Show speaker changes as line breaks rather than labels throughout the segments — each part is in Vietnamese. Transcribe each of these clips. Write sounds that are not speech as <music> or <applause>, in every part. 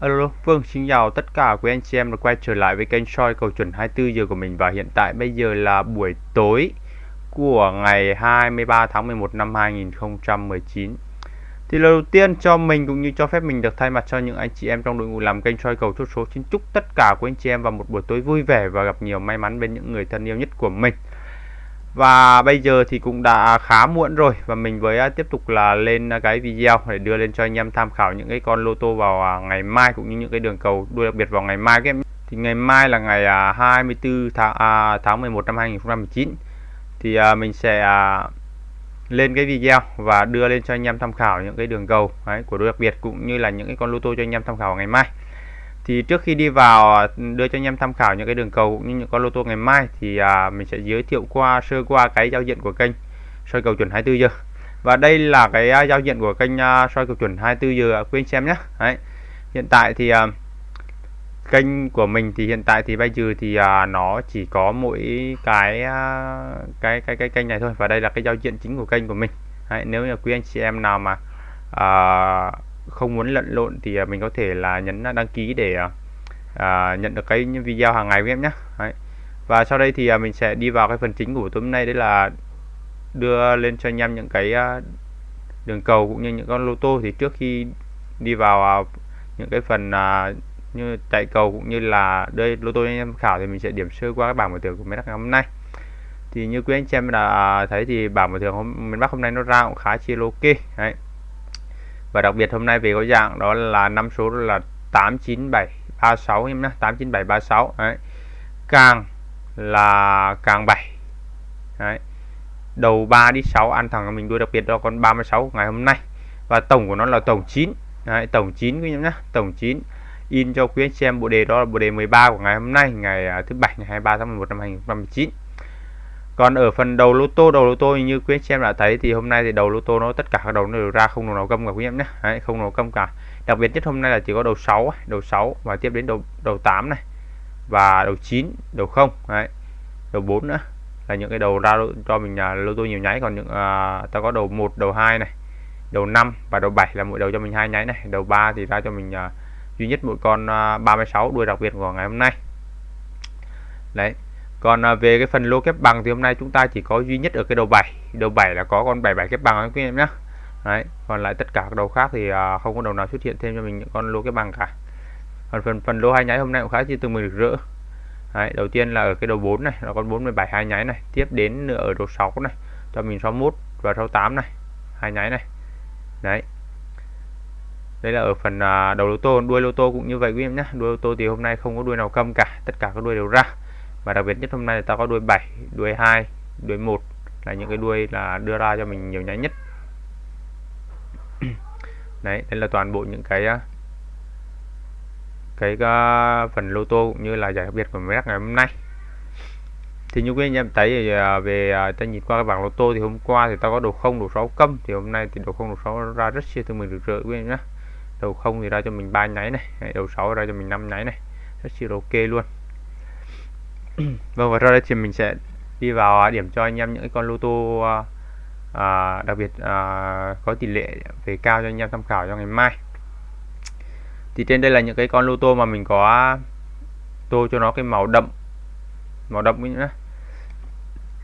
Alo, Phương vâng, xin chào tất cả quý anh chị em đã quay trở lại với kênh soi cầu chuẩn 24 giờ của mình và hiện tại bây giờ là buổi tối của ngày 23 tháng 11 năm 2019. Thì lần đầu tiên cho mình cũng như cho phép mình được thay mặt cho những anh chị em trong đội ngũ làm kênh soi cầu chốt số xin chúc tất cả quý anh chị em vào một buổi tối vui vẻ và gặp nhiều may mắn bên những người thân yêu nhất của mình. Và bây giờ thì cũng đã khá muộn rồi và mình với à, tiếp tục là lên à, cái video để đưa lên cho anh em tham khảo những cái con lô tô vào à, ngày mai cũng như những cái đường cầu đua đặc biệt vào ngày mai các em. Thì ngày mai là ngày 24 tháng à, tháng 11 năm 2019 thì à, mình sẽ à, lên cái video và đưa lên cho anh em tham khảo những cái đường cầu đấy, của đôi đặc biệt cũng như là những cái con lô tô cho anh em tham khảo ngày mai thì trước khi đi vào đưa cho anh em tham khảo những cái đường cầu cũng như những con lô tô ngày mai thì à, mình sẽ giới thiệu qua sơ qua cái giao diện của kênh soi cầu chuẩn 24 giờ. Và đây là cái à, giao diện của kênh à, soi cầu chuẩn 24 giờ à, quý anh xem nhé Đấy. hiện tại thì à, kênh của mình thì hiện tại thì bây giờ thì à, nó chỉ có mỗi cái à, cái cái cái kênh này thôi. Và đây là cái giao diện chính của kênh của mình. Đấy, nếu như quý anh chị em nào mà à, không muốn lẫn lộn thì à, mình có thể là nhấn đăng ký để à, à nhận được cái video hàng ngày của em nhé đấy. và sau đây thì à, mình sẽ đi vào cái phần chính của tối hôm nay đấy là đưa lên cho anh em những cái đường cầu cũng như những con lô tô thì trước khi đi vào những cái phần à, như chạy cầu cũng như là đây lô tô anh em khảo thì mình sẽ điểm sơ qua các bảng mở thưởng của miền Bắc hôm nay thì như quý anh chị em đã thấy thì bảng mở thưởng hôm miền Bắc hôm nay nó ra cũng khá chi okay. đấy và đặc biệt hôm nay về có dạng đó là năm số là 89736 em nhé 89736 đấy. Càng là càng 7 đấy. Đầu 3 đi 6 ăn thẳng mình đuôi đặc biệt cho con 36 ngày hôm nay. Và tổng của nó là tổng 9 đấy, tổng 9 quý em nhé tổng 9 in cho quý anh xem bộ đề đó là bộ đề 13 của ngày hôm nay ngày à, thứ bảy ngày 23 tháng 11 năm 2019 còn ở phần đầu lô tô đầu lô tô như quý anh chị em đã thấy thì hôm nay thì đầu lô tô nó tất cả các đầu nó đều ra không đầu nào câm cả quý em nhé. Đấy, không đầu câm cả. Đặc biệt nhất hôm nay là chỉ có đầu 6 đầu 6 và tiếp đến đầu đầu 8 này. Và đầu 9 đầu 0 Đấy. đầu 4 nữa là những cái đầu ra cho mình là lô tô nhiều nháy. Còn những à, ta có đầu 1 đầu 2 này đầu 5 và đầu 7 là mỗi đầu cho mình hai nháy này. Đầu 3 thì ra cho mình à, duy nhất một con à, 36 đuôi đặc biệt của ngày hôm nay. Đấy còn à, về cái phần lô kép bằng thì hôm nay chúng ta chỉ có duy nhất ở cái đầu 7 đầu 7 là có con 77 kép bằng anh quý em nhé đấy còn lại tất cả các đầu khác thì à, không có đầu nào xuất hiện thêm cho mình những con lô kép bằng cả. Còn phần phần lô hai nháy hôm nay cũng khá chi từ mình được rỡ. Đấy, đầu tiên là ở cái đầu 4 này là con 47 hai nháy này. Tiếp đến nữa ở đầu 6 này cho mình 61 và 68 này hai nháy này. Đấy. Đây là ở phần à, đầu lô tô đuôi lô tô cũng như vậy quý em nhé đuôi lô tô thì hôm nay không có đuôi nào câm cả tất cả các đuôi đều ra và đặc biệt nhất hôm nay ta có đuôi 7 đuôi 2 đuôi 1 là những cái đuôi là đưa ra cho mình nhiều nháy nhất. <clears throat> Đấy đây là toàn bộ những cái ờ, cái uh, phần lô tô cũng như là giải đặc biệt của mấy ngày hôm nay. Thì như quý anh em thấy thì, uh, về uh, ta nhìn qua cái bảng lô tô thì hôm qua thì ta có đầu không đầu 6 câm. Thì hôm nay thì đầu không đầu 6 ra rất siêu thương mình được rỡ quý anh nhé đầu không thì ra cho mình ba nháy này đầu 6 ra cho mình 5 nháy này. Rất siêu ok luôn. <clears throat> vâng và sau đây thì mình sẽ đi vào điểm cho anh em những con lô tô à, đặc biệt à, có tỷ lệ về cao cho anh em tham khảo cho ngày mai. Thì trên đây là những cái con lô tô mà mình có tô cho nó cái màu đậm màu đậm nữa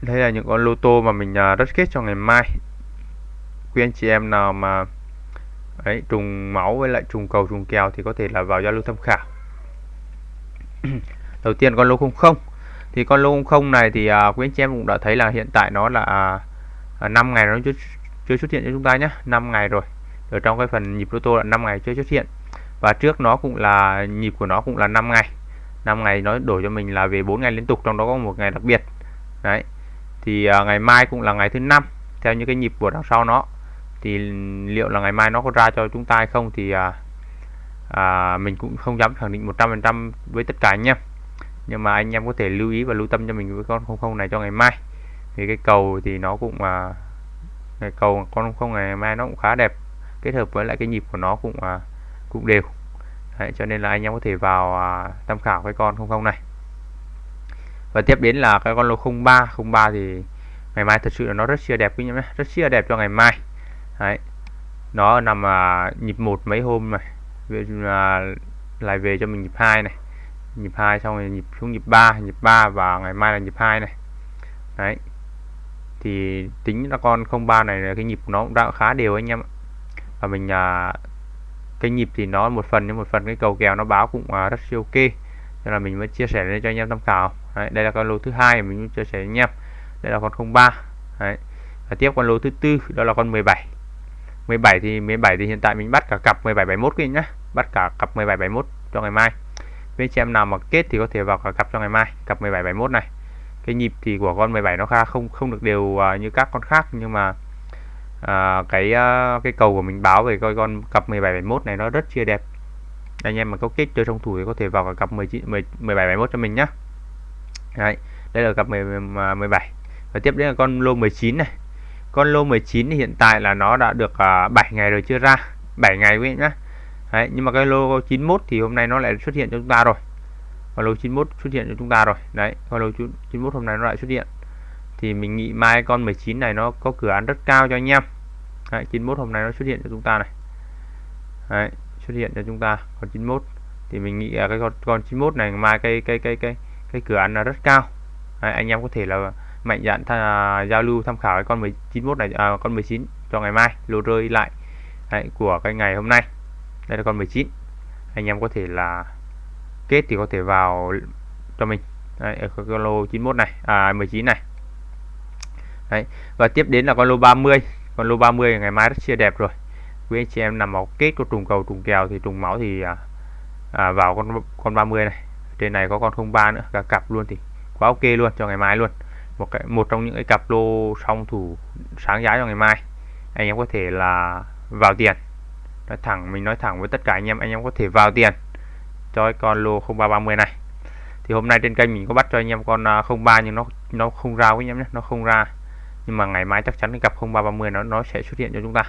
đây là những con lô tô mà mình à, rất kết cho ngày mai. Quý anh chị em nào mà ấy trùng máu với lại trùng cầu trùng kèo thì có thể là vào giao lưu tham khảo. <clears throat> Đầu tiên con lô không không thì con lô không này thì à, quý anh chị em cũng đã thấy là hiện tại nó là à, à 5 ngày nó chưa, chưa xuất hiện cho chúng ta nhé 5 ngày rồi. Ở trong cái phần nhịp lô tô là 5 ngày chưa xuất hiện. Và trước nó cũng là nhịp của nó cũng là 5 ngày. 5 ngày nó đổi cho mình là về 4 ngày liên tục trong đó có một ngày đặc biệt. Đấy. Thì à, ngày mai cũng là ngày thứ năm theo những cái nhịp của đằng sau nó. Thì liệu là ngày mai nó có ra cho chúng ta hay không thì à, à, mình cũng không dám khẳng định 100% với tất cả anh em nhưng mà anh em có thể lưu ý và lưu tâm cho mình với con không không này cho ngày mai. Thì cái cầu thì nó cũng mà cái cầu con không ngày mai nó cũng khá đẹp. Kết hợp với lại cái nhịp của nó cũng à, cũng đều. Đấy, cho nên là anh em có thể vào à, tham khảo cái con không không này. Và tiếp đến là cái con lô 03 03 thì ngày mai thật sự là nó rất chia đẹp quý nhé. Rất chia đẹp cho ngày mai. Đấy. nó nằm à, nhịp một mấy hôm này. Là lại về cho mình nhịp hai này nhịp 2 xong rồi nhịp xuống nhịp 3 nhịp 3 và ngày mai là nhịp 2 này. Đấy. Thì tính là con 03 này là cái nhịp nó cũng đã khá đều anh em ạ. Và mình à, cái nhịp thì nó một phần nhưng một phần cái cầu kèo nó báo cũng à, rất siêu ok. Nên là mình mới chia sẻ lên cho anh em tham khảo. Đấy, đây là con lô thứ hai mình chia sẻ với anh em. Đây là con 03 đấy. và tiếp con lô thứ tư đó là con 17 17 thì 17 thì hiện tại mình bắt cả cặp 1771 quý nhá. Bắt cả cặp 17 71 cho ngày mai với anh chị em nào mà kết thì có thể vào cả cặp cho ngày mai cặp 17 71 này. Cái nhịp thì của con 17 nó khá không không được đều uh, như các con khác nhưng mà uh, cái uh, cái cầu của mình báo về coi con cặp 17 71 này nó rất chia đẹp. Anh em mà có kết chơi trong thủ thì có thể vào cả cặp 19 10, 17 71 cho mình nhá. Đấy, đây là cặp 10, 17 và tiếp đến là con lô 19 này. Con lô 19 thì hiện tại là nó đã được uh, 7 ngày rồi chưa ra 7 ngày quý nhá. Đấy, nhưng mà cái lô 91 thì hôm nay nó lại xuất hiện cho chúng ta rồi. Và lô 91 xuất hiện cho chúng ta rồi. Đấy và lô 91 hôm nay nó lại xuất hiện. Thì mình nghĩ mai con 19 này nó có cửa ăn rất cao cho anh em. Đấy, 91 hôm nay nó xuất hiện cho chúng ta này. Đấy, xuất hiện cho chúng ta còn 91 thì mình nghĩ cái con con 91 này mai cái cái cái cái cái cửa ăn là rất cao. Đấy, anh em có thể là mạnh dạn tha, giao lưu tham khảo cái con 91 này à, con 19 cho ngày mai lô rơi lại. Đấy, của cái ngày hôm nay đây là con 19 anh em có thể là kết thì có thể vào cho mình. Đấy, ở con lô 91 này à 19 này. Đấy và tiếp đến là con lô 30 con lô 30 ngày mai rất chia đẹp rồi. Quý anh chị em nằm vào kết có trùng cầu trùng kèo thì trùng máu thì à, à, vào con con 30 này. Trên này có con 03 nữa cả cặp luôn thì quá ok luôn cho ngày mai luôn. Một cái một trong những cái cặp lô song thủ sáng giá cho ngày mai. Anh em có thể là vào tiền nói thẳng mình nói thẳng với tất cả anh em anh em có thể vào tiền. Cho cái con lô 0330 này. Thì hôm nay trên kênh mình có bắt cho anh em con à, 03 nhưng nó nó không ra với anh em nhé nó không ra. Nhưng mà ngày mai chắc chắn cái cặp 0330 nó nó sẽ xuất hiện cho chúng ta.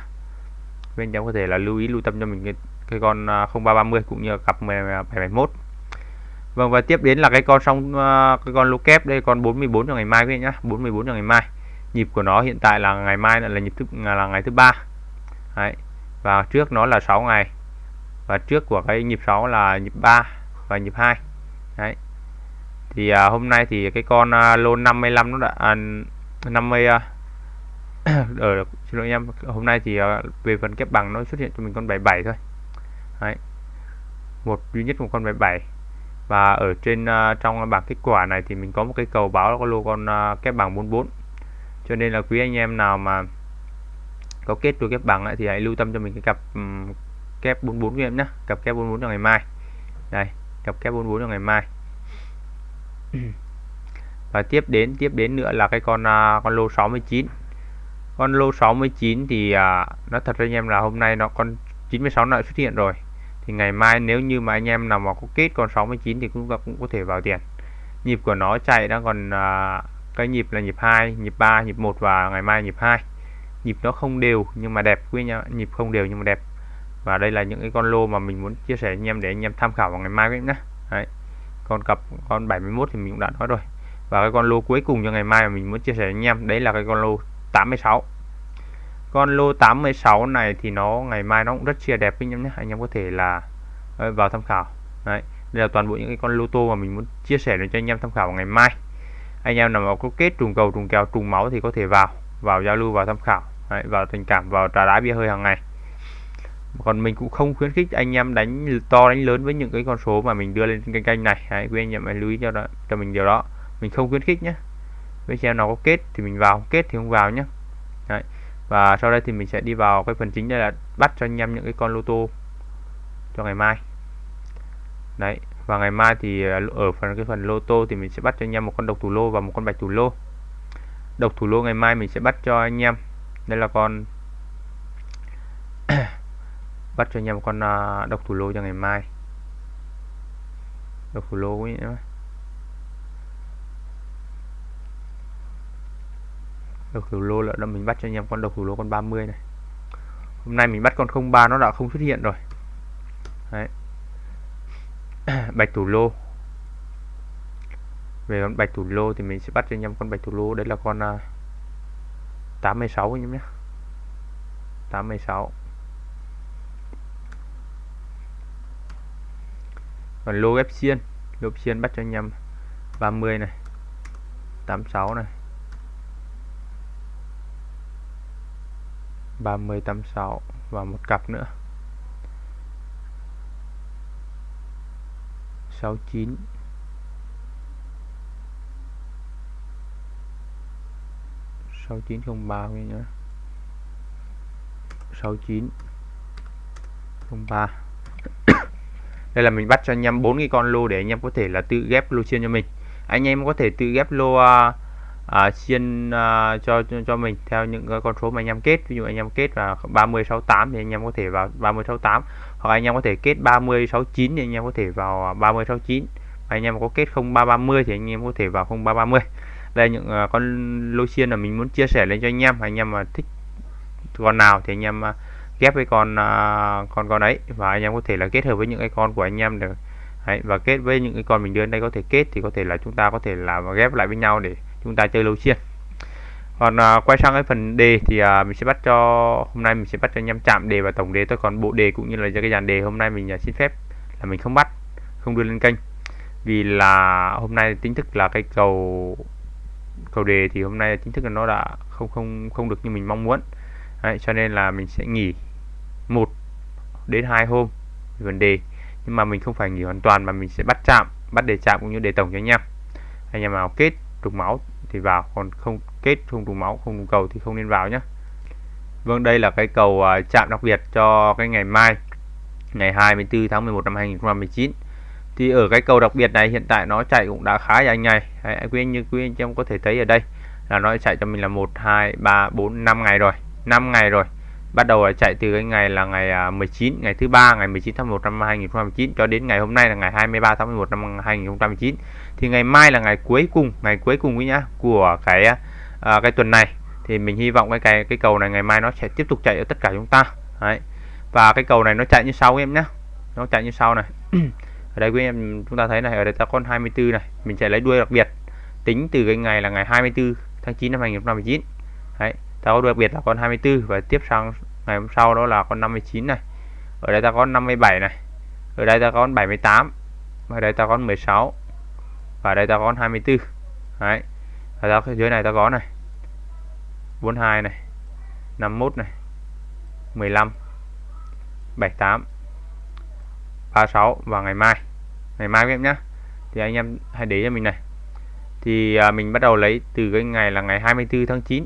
Bên em có thể là lưu ý lưu tâm cho mình cái, cái con à, 0330 cũng như cặp 771 à, Vâng và tiếp đến là cái con xong cái con lô kép đây con 44 cho ngày mai quý vị nhá. 44 cho ngày mai. Nhịp của nó hiện tại là ngày mai là, là nhịp thứ là ngày thứ ba. Đấy và trước nó là 6 ngày. Và trước của cái nhịp 6 là nhịp 3 và nhịp 2 đấy. Thì à, hôm nay thì cái con à, lô 55 nó đã à, 50 à, ở <coughs> ờ, xin lỗi em hôm nay thì à, về phần kép bằng nó xuất hiện cho mình con 77 thôi. Đấy. Một duy nhất một con 77 và ở trên uh, trong bảng kết quả này thì mình có một cái cầu báo là có lô con uh, kép bằng 44 cho nên là quý anh em nào mà có kết đôi kép bằng ấy, thì hãy lưu tâm cho mình cái cặp um, kép 44 của em nhé cặp kép 44 cho ngày mai. Đây cặp kép 44 cho ngày mai. <clears throat> Và tiếp đến tiếp đến nữa là cái con uh, con lô 69 con lô 69 thì à, uh, nó thật ra anh em là hôm nay nó con 96 nó xuất hiện rồi. Thì ngày mai nếu như mà anh em nào mà có kết con 69 thì cũng cũng có thể vào tiền. Nhịp của nó chạy đang còn uh, cái nhịp là nhịp 2 nhịp 3 nhịp 1 và ngày mai nhịp 2 nhịp nó không đều nhưng mà đẹp quý nhá nhịp không đều nhưng mà đẹp. Và đây là những cái con lô mà mình muốn chia sẻ anh em để anh em tham khảo vào ngày mai nhé. Đấy. con cặp, con 71 thì mình cũng đã nói rồi. Và cái con lô cuối cùng cho ngày mai mà mình muốn chia sẻ anh em, đấy là cái con lô 86 con lô 86 này thì nó, ngày mai nó cũng rất chia đẹp anh em nhé. Anh em có thể là ờ, vào tham khảo. Đấy, đây là toàn bộ những cái con lô tô mà mình muốn chia sẻ để cho anh em tham khảo vào ngày mai. Anh em nào mà có kết trùng cầu, trùng kèo, trùng máu thì có thể vào vào giao lưu vào tham khảo đấy, vào tình cảm vào trà đá bia hơi hàng ngày. Còn mình cũng không khuyến khích anh em đánh to đánh lớn với những cái con số mà mình đưa lên kênh kênh này. Hãy quý anh em hãy lưu ý cho đó cho mình điều đó. Mình không khuyến khích nhé với xem nào có kết thì mình vào kết thì không vào nhé Đấy. và sau đây thì mình sẽ đi vào cái phần chính đây là bắt cho anh em những cái con lô tô cho ngày mai. Đấy và ngày mai thì à, ở phần cái phần lô tô thì mình sẽ bắt cho anh em một con độc thủ lô và một con bạch thủ lô. Độc thủ lô ngày mai mình sẽ bắt cho anh em đây là con <coughs> bắt cho anh em con à, độc thủ lô cho ngày mai. Độc thủ lô ấy nữa độc thủ lô là mình bắt cho anh em con độc thủ lô con 30 này. Hôm nay mình bắt con 03 nó đã không xuất hiện rồi. Đấy. <coughs> bạch thủ lô. Về con bạch thủ lô thì mình sẽ bắt cho anh em con bạch thủ lô. Đấy là con uh, 86 anh em nhé. 86 còn lô ghép xiên. Lô ghép xiên bắt cho anh em 30 này 86 này. 30 86 và một cặp nữa. 69 6903 quý nhá. 69 03 đây là mình bắt cho anh em bốn cái con lô để anh em có thể là tự ghép lô chiên cho mình. Anh em có thể tự ghép lô uh, uh, chiên uh, cho, cho cho mình theo những con số mà anh em kết. Ví dụ anh em kết là 3068 thì anh em có thể vào 3068 hoặc anh em có thể kết 3069 thì anh em có thể vào 30 69 anh em có kết 0330 thì anh em có thể vào 0330 đây những uh, con lô xiên là mình muốn chia sẻ lên cho anh em anh em mà thích con nào thì anh em uh, ghép với con uh, con con ấy và anh em có thể là kết hợp với những cái con của anh em được. Đấy, và kết với những cái con mình đưa đây có thể kết thì có thể là chúng ta có thể là ghép lại với nhau để chúng ta chơi lô xiên. còn uh, quay sang cái phần đề thì uh, mình sẽ bắt cho hôm nay mình sẽ bắt cho anh em chạm đề và tổng đề. Tôi còn bộ đề cũng như là cái dàn đề hôm nay mình uh, xin phép là mình không bắt không đưa lên kênh. Vì là hôm nay tính thức là cái cầu cầu đề thì hôm nay chính thức là nó đã không không không được như mình mong muốn. Đấy, cho nên là mình sẽ nghỉ một đến hai hôm vấn đề. Nhưng mà mình không phải nghỉ hoàn toàn mà mình sẽ bắt chạm bắt đề chạm cũng như đề tổng cho anh em. Anh em nào kết trùng máu thì vào còn không kết không trùng máu không trùng cầu thì không nên vào nhé Vâng đây là cái cầu à, chạm đặc biệt cho cái ngày mai ngày 24 tháng 11 năm 2019 thì ở cái cầu đặc biệt này hiện tại nó chạy cũng đã khá dài ngày. Đấy, quý anh như quý anh em có thể thấy ở đây là nó chạy cho mình là 1 2 3 4 5 ngày rồi. 5 ngày rồi. Bắt đầu là chạy từ cái ngày là ngày à, 19 ngày thứ ba ngày 19 tháng 1 năm 2019 cho đến ngày hôm nay là ngày 23 tháng 11 năm 2019 thì ngày mai là ngày cuối cùng ngày cuối cùng ấy nhá của cái à, cái tuần này. Thì mình hy vọng cái cái cái cầu này ngày mai nó sẽ tiếp tục chạy ở tất cả chúng ta. Đấy. và cái cầu này nó chạy như sau em nhé nó chạy như sau này. <clears throat> ở đây quý em chúng ta thấy này ở đây ta con 24 này mình sẽ lấy đuôi đặc biệt. Tính từ cái ngày là ngày 24 tháng 9 năm 2019 Đấy, ta có đuôi đặc biệt là con 24 và tiếp sang ngày hôm sau đó là con 59 này. Ở đây ta có 57 này. Ở đây ta có 78 ở đây ta có 16 và đây ta có 24 đấy ở đó dưới này ta có này 42 này 51 này 15 78 36 vào ngày mai. Ngày mai các em nhé. Thì anh em hãy để cho mình này. Thì à, mình bắt đầu lấy từ cái ngày là ngày 24 tháng 9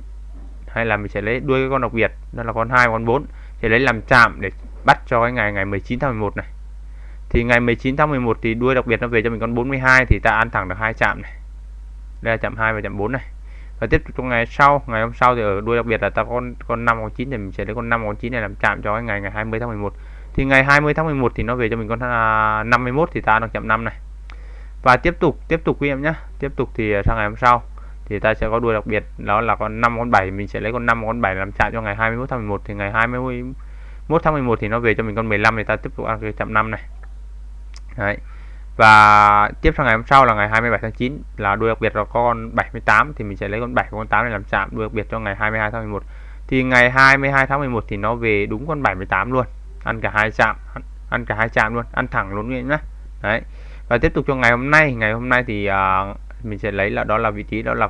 hay là mình sẽ lấy đuôi cái con đặc biệt đó là con 2 con 4 thì lấy làm chạm để bắt cho cái ngày ngày 19 tháng 11 này. Thì ngày 19 tháng 11 thì đuôi đặc biệt nó về cho mình con 42 thì ta ăn thẳng được hai chạm này. Đây là chạm 2 và chạm 4 này. Và tiếp tục trong ngày sau ngày hôm sau thì ở đuôi đặc biệt là ta con con 5 con 9 thì mình sẽ lấy con 5 con 9 này làm chạm cho cái ngày ngày 20 tháng 11 thì ngày 20 tháng 11 thì nó về cho mình con à, 51 thì ta đang chậm 5 này. Và tiếp tục tiếp tục quý em nhé tiếp tục thì sang ngày hôm sau thì ta sẽ có đuôi đặc biệt, đó là con 5 con 7 mình sẽ lấy con 5 con 7 làm chạm cho ngày 21 tháng 11 thì ngày 21 tháng 11 thì nó về cho mình con 15 thì ta tiếp tục ăn cái chạm 5 này. Đấy. và tiếp sang ngày hôm sau là ngày 27 tháng 9 là đuôi đặc biệt là con 78 thì mình sẽ lấy con 7 con 8 này làm chạm đuôi đặc biệt cho ngày 22 tháng 11 thì ngày 22 tháng 11 thì nó về đúng con 78 luôn ăn cả hai chạm ăn ăn cả hai chạm luôn ăn thẳng luôn nhé đấy. Và tiếp tục cho ngày hôm nay ngày hôm nay thì uh, mình sẽ lấy là đó là vị trí đó là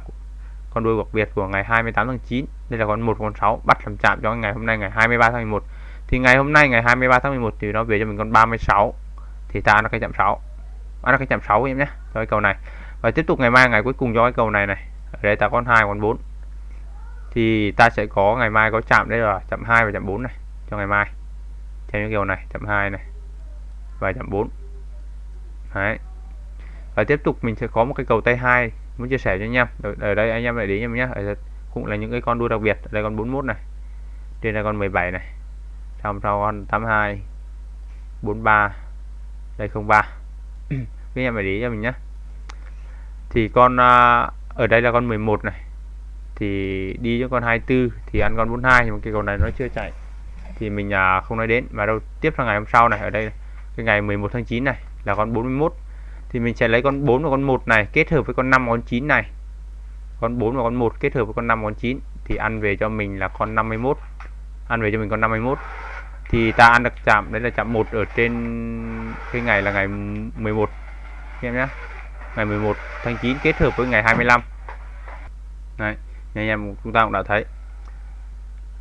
con đuôi đặc biệt của ngày 28 tháng 9 đây là con 1 con 6 bắt làm chạm cho ngày hôm nay ngày 23 tháng 11 thì ngày hôm nay ngày 23 tháng 11 thì nó về cho mình con 36 thì ta nó cái chạm 6 nó cái chạm 6 em nhé cho cái cầu này. Và tiếp tục ngày mai ngày cuối cùng cho cái cầu này này. Ở đây ta con 2 con 4 thì ta sẽ có ngày mai có chạm đây là chạm 2 và chạm 4 này cho ngày mai theo những kiểu này chậm 2 này và chậm 4 đấy. Và tiếp tục mình sẽ có một cái cầu tay 2 muốn chia sẻ cho anh em. Ở, đây anh em lại đến em nhé cũng là những cái con đua đặc biệt. Ở đây con 41 này trên là con 17 này. Xong sau con 82 43 đây 03 các em phải để cho mình nhé thì con à, ở đây là con 11 này. Thì đi cho con 24 thì ăn con 42 nhưng mà cái cầu này nó chưa chạy thì mình à, không nói đến. Mà đâu tiếp sang ngày hôm sau này ở đây cái ngày 11 tháng 9 này là con 41 thì mình sẽ lấy con 4 và con 1 này kết hợp với con 5 và con 9 này. Con 4 và con 1 kết hợp với con 5 và con 9 thì ăn về cho mình là con 51 ăn về cho mình con 51 thì ta ăn được chạm đấy là chạm 1 ở trên cái ngày là ngày 11 em nhé ngày 11 tháng 9 kết hợp với ngày 25 này anh em chúng ta cũng đã thấy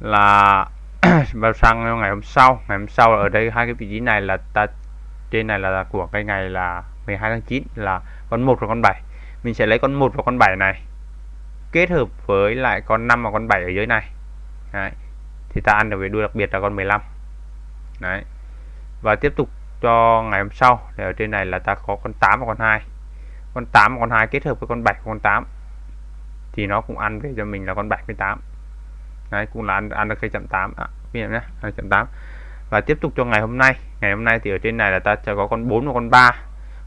là <clears throat> vào sang ngày hôm sau, ngày hôm sau ở đây hai cái vị trí này là ta, trên này là của cái ngày là 12 tháng 9 là con 1 và con 7 mình sẽ lấy con 1 và con 7 này, kết hợp với lại con 5 và con 7 ở dưới này Đấy. thì ta ăn được về đuôi đặc biệt là con 15 Đấy. và tiếp tục cho ngày hôm sau, thì ở trên này là ta có con 8 và con 2 con 8 và con 2 kết hợp với con 7 và con 8 thì nó cũng ăn về cho mình là con 78 Đấy, cũng là ăn, ăn được cây chậm 8 à, ví dụ nhé chậm 8 và tiếp tục cho ngày hôm nay. Ngày hôm nay thì ở trên này là ta sẽ có con 4 và con 3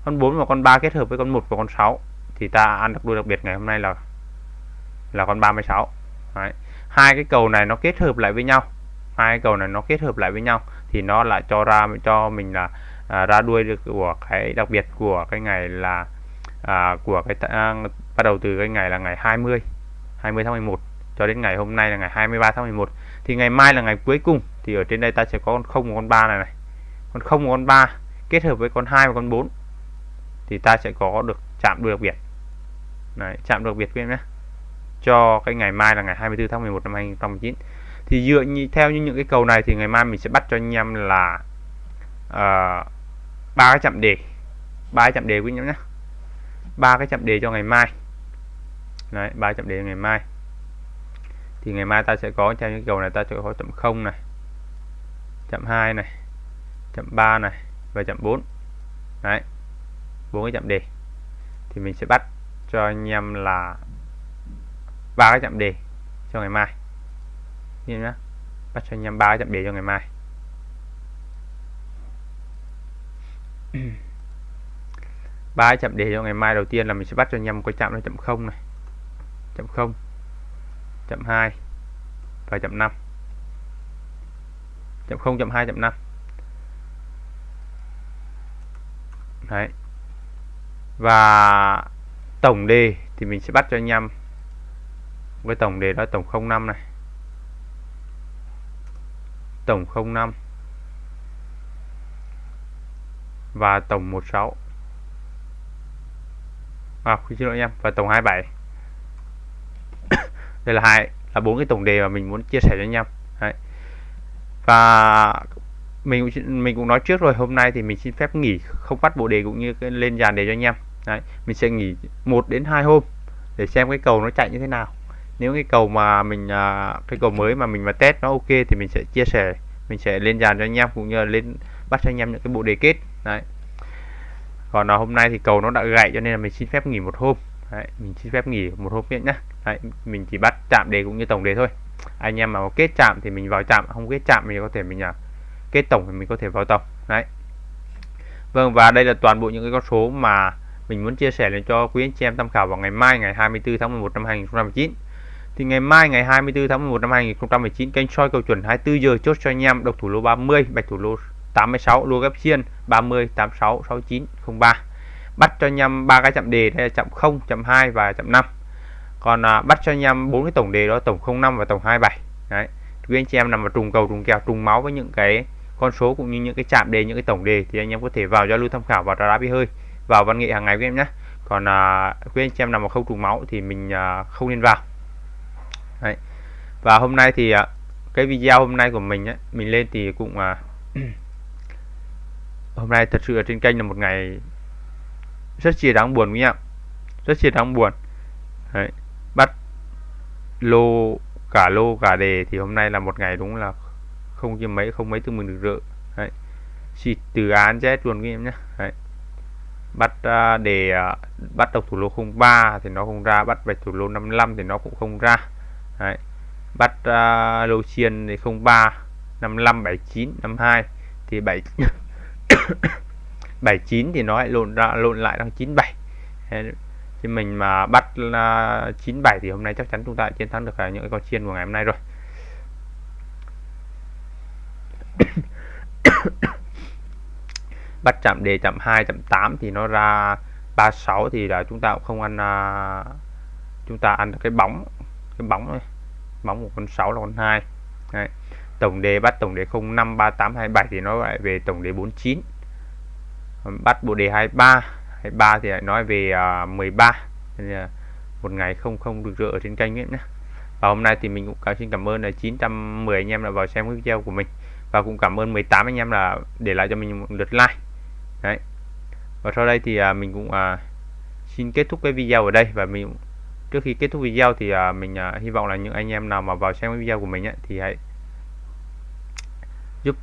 con 4 và con 3 kết hợp với con 1 và con 6 thì ta ăn được đuôi đặc biệt ngày hôm nay là là con 36 Đấy. hai cái cầu này nó kết hợp lại với nhau. Hai cái cầu này nó kết hợp lại với nhau thì nó lại cho ra cho mình là à, ra đuôi được của cái đặc biệt của cái ngày là à, của cái à, bắt đầu từ cái ngày là ngày 20 20 tháng 11 cho đến ngày hôm nay là ngày 23 tháng 11 thì ngày mai là ngày cuối cùng. Thì ở trên đây ta sẽ có con 0 và con 3 này này. Con 0 và con 3 kết hợp với con 2 và con 4 thì ta sẽ có được chạm đặc biệt. Đấy, chạm đặc biệt quý em nhé. Cho cái ngày mai là ngày 24 tháng 11 năm 2019 thì dựa như theo như những cái cầu này thì ngày mai mình sẽ bắt cho anh em là ờ, ba uh, cái chạm đề. Ba cái chạm đề quý em nhé. Ba cái chạm đề cho ngày mai. Đấy ba chạm đề ngày mai thì ngày mai ta sẽ có theo những cầu này, ta sẽ có chậm 0 này chậm 2 này chậm 3 này và chậm 4 đấy, bốn cái chậm đề. Thì mình sẽ bắt cho anh em là ba cái chậm đề cho ngày mai. Nhìn nhá. Bắt cho anh em ba cái chậm đề cho ngày mai. <clears throat> Ba cái đề cho ngày mai đầu tiên là mình sẽ bắt cho anh em một cái chạm là chậm không này. Chậm không chậm 2 và chậm 5 chậm 0 chậm 2 chậm 5 đấy. Và tổng đề thì mình sẽ bắt cho anh em với tổng đề đó tổng 05 này. Tổng 05 và tổng 16 à, xin lỗi em và tổng 27 đây là hai là bốn cái tổng đề mà mình muốn chia sẻ cho anh em Đấy. và mình cũng mình cũng nói trước rồi hôm nay thì mình xin phép nghỉ không phát bộ đề cũng như lên dàn đề cho anh em. Đấy. mình sẽ nghỉ một đến hai hôm để xem cái cầu nó chạy như thế nào. Nếu cái cầu mà mình à, cái cầu mới mà mình mà test nó ok thì mình sẽ chia sẻ mình sẽ lên dàn cho anh em cũng như là lên bắt cho anh em những cái bộ đề kết. Đấy. Còn là hôm nay thì cầu nó đã gãy cho nên là mình xin phép nghỉ một hôm. Đấy, mình xin phép nghỉ một hôm nhé đấy, mình chỉ bắt chạm đề cũng như tổng đề thôi. Anh em mà có kết chạm thì mình vào chạm không kết chạm mình có thể mình à, kết tổng thì mình có thể vào tổng. Đấy. Vâng và đây là toàn bộ những cái con số mà mình muốn chia sẻ lên cho quý anh chị em tham khảo vào ngày mai ngày 24 tháng 11 năm 2019 thì ngày mai ngày 24 tháng 11 năm 2019 kênh soi cầu chuẩn 24 giờ chốt cho anh em độc thủ lô 30 bạch thủ lô 86 lô gấp xiên 30 86 69 03 bắt cho anh em ba cái chạm đề đây là chạm 0 chạm 2 và chạm 5 còn à, bắt cho anh em bốn cái tổng đề đó tổng 05 và tổng 27 đấy. Quý anh chị em nằm vào trùng cầu trùng kèo trùng máu với những cái con số cũng như những cái chạm đề những cái tổng đề thì anh em có thể vào giao lưu tham khảo và đá bi hơi vào văn nghệ hàng ngày với em nhé. Còn à, quý anh chị em nằm vào không trùng máu thì mình à, không nên vào. Đấy. và hôm nay thì à, cái video hôm nay của mình ấy, mình lên thì cũng à, <clears throat> hôm nay thật sự ở trên kênh là một ngày rất chia đáng buồn quý em. Rất chia đáng buồn. Đấy bắt lô cả lô cả đề thì hôm nay là một ngày đúng là không chia mấy không mấy thứ mình được rỡ Đấy. xịt từ án Z luôn các em nhé Đấy. bắt à, đề à, bắt độc thủ lô 03 thì nó không ra bắt bạch thủ lô 55 thì nó cũng không ra Đấy. bắt uh, lô chiên thì 03 55 79 52 thì 7 79 <coughs> thì nó lại lộn ra lộn lại đang 97 thì mình mà bắt là 97 thì hôm nay chắc chắn chúng ta chiến thắng được à, những cái con chiên của ngày hôm nay rồi. <coughs> Bắt chạm đề chạm 2 chạm 8 thì nó ra 36 thì là chúng ta cũng không ăn à, chúng ta ăn được cái bóng cái bóng thôi bóng một con 6 là con 2 Đấy. tổng đề bắt tổng đề 05 3827 thì nó lại về tổng đề 49 bắt bộ đề 23 23 thì lại nói về à, uh, 13 nên là một ngày không không được rỡ ở trên kênh ấy nhé và hôm nay thì mình cũng cảm xin cảm ơn là 910 anh em đã vào xem video của mình. Và cũng cảm ơn 18 anh em là để lại cho mình một lượt like. Đấy. Và sau đây thì uh, mình cũng uh, xin kết thúc cái video ở đây. Và mình trước khi kết thúc video thì uh, mình uh, hy vọng là những anh em nào mà vào xem cái video của mình ấy, thì hãy giúp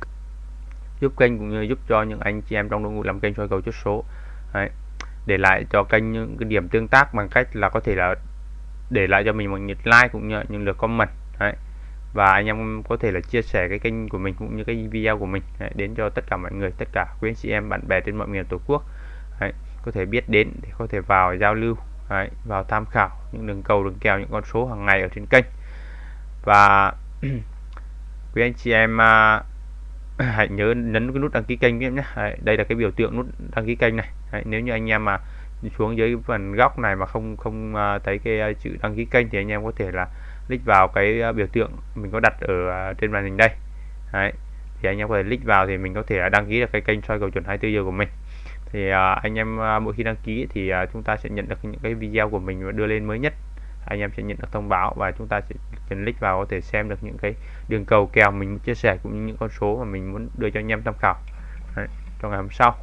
giúp kênh cũng như giúp cho những anh chị em trong đội ngũ làm kênh soi cầu chốt số. Đấy để lại cho kênh những cái điểm tương tác bằng cách là có thể là để lại cho mình một lượt like cũng như những lượt comment Đấy. và anh em có thể là chia sẻ cái kênh của mình cũng như cái video của mình Đấy. đến cho tất cả mọi người tất cả quý anh chị em bạn bè trên mọi miền tổ quốc Đấy. có thể biết đến để có thể vào giao lưu Đấy. vào tham khảo những đường cầu đường kèo những con số hàng ngày ở trên kênh và <clears throat> quý anh chị em uh, <coughs> hãy nhớ nhấn cái nút đăng ký kênh em nhé đây là cái biểu tượng nút đăng ký kênh này. Đấy, nếu như anh em mà xuống dưới phần góc này mà không không à, thấy cái à, chữ đăng ký kênh thì anh em có thể là click vào cái à, biểu tượng mình có đặt ở trên màn hình đây. Đấy. thì anh em có thể click vào thì mình có thể đăng ký được cái kênh soi cầu chuẩn 24 giờ của mình. Thì anh em mỗi khi đăng ký thì chúng ta sẽ nhận được những cái video của mình đưa lên mới nhất anh em sẽ nhận được thông báo và chúng ta sẽ click vào có thể xem được những cái đường cầu kèo mình chia sẻ cũng như những con số mà mình muốn đưa cho anh em tham khảo. Đấy, trong ngày hôm sau.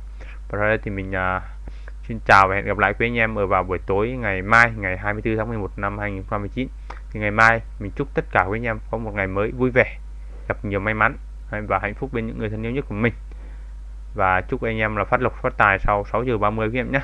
Và đây thì mình uh, xin chào và hẹn gặp lại quý anh em ở vào buổi tối ngày mai ngày 24 tháng 11 năm 2019 thì ngày mai mình chúc tất cả quý anh em có một ngày mới vui vẻ gặp nhiều may mắn và hạnh phúc bên những người thân yêu nhất của mình. Và chúc anh em là phát lộc phát tài sau 6 giờ 30 quý em nhé.